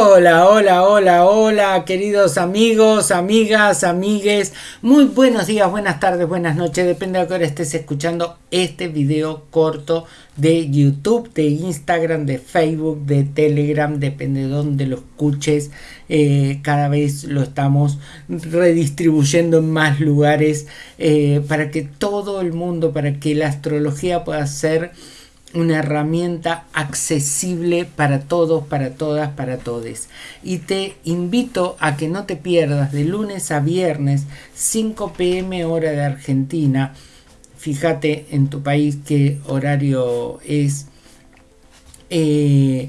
Hola, hola, hola, hola, queridos amigos, amigas, amigues. Muy buenos días, buenas tardes, buenas noches. Depende de a qué hora estés escuchando este video corto de YouTube, de Instagram, de Facebook, de Telegram. Depende de dónde lo escuches. Eh, cada vez lo estamos redistribuyendo en más lugares eh, para que todo el mundo, para que la astrología pueda ser una herramienta accesible para todos, para todas, para todes. Y te invito a que no te pierdas de lunes a viernes, 5 pm hora de Argentina. Fíjate en tu país qué horario es. Eh,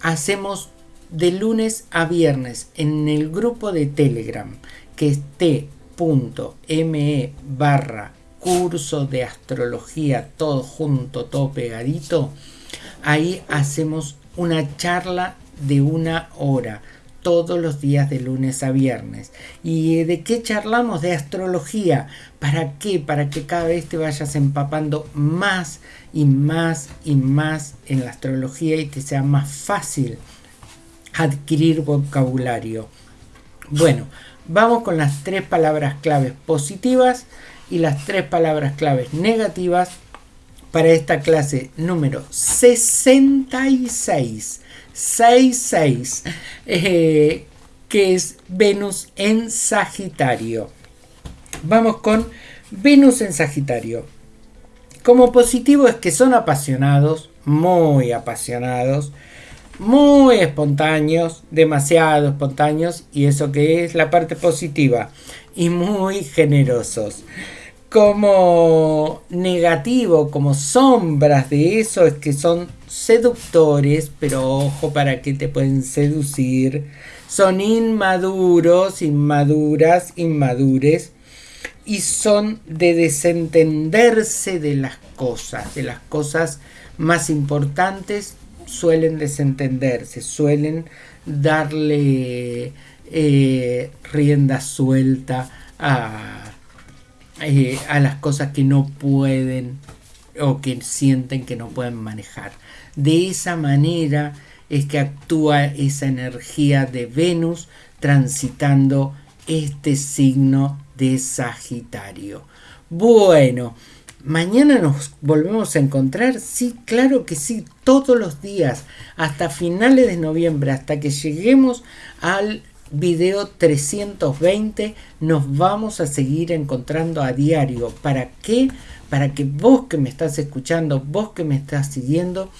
hacemos de lunes a viernes en el grupo de Telegram que es t.me barra curso de astrología, todo junto, todo pegadito, ahí hacemos una charla de una hora todos los días de lunes a viernes. ¿Y de qué charlamos? De astrología. ¿Para qué? Para que cada vez te vayas empapando más y más y más en la astrología y te sea más fácil adquirir vocabulario. Bueno, vamos con las tres palabras claves positivas y las tres palabras claves negativas para esta clase número 66. 66. Eh, que es Venus en Sagitario. Vamos con Venus en Sagitario. Como positivo es que son apasionados, muy apasionados, muy espontáneos, demasiado espontáneos, y eso que es la parte positiva, y muy generosos como negativo, como sombras de eso, es que son seductores, pero ojo para que te pueden seducir. Son inmaduros, inmaduras, inmadures. Y son de desentenderse de las cosas, de las cosas más importantes, suelen desentenderse, suelen darle eh, rienda suelta a eh, a las cosas que no pueden o que sienten que no pueden manejar. De esa manera es que actúa esa energía de Venus transitando este signo de Sagitario. Bueno, mañana nos volvemos a encontrar. Sí, claro que sí, todos los días, hasta finales de noviembre, hasta que lleguemos al video 320 nos vamos a seguir encontrando a diario. ¿Para qué? Para que vos que me estás escuchando, vos que me estás siguiendo,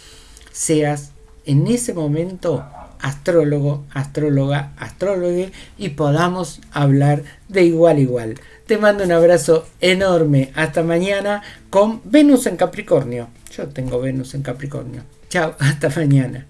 seas en ese momento astrólogo, astróloga, astrólogo y podamos hablar de igual a igual. Te mando un abrazo enorme. Hasta mañana con Venus en Capricornio. Yo tengo Venus en Capricornio. Chao, hasta mañana.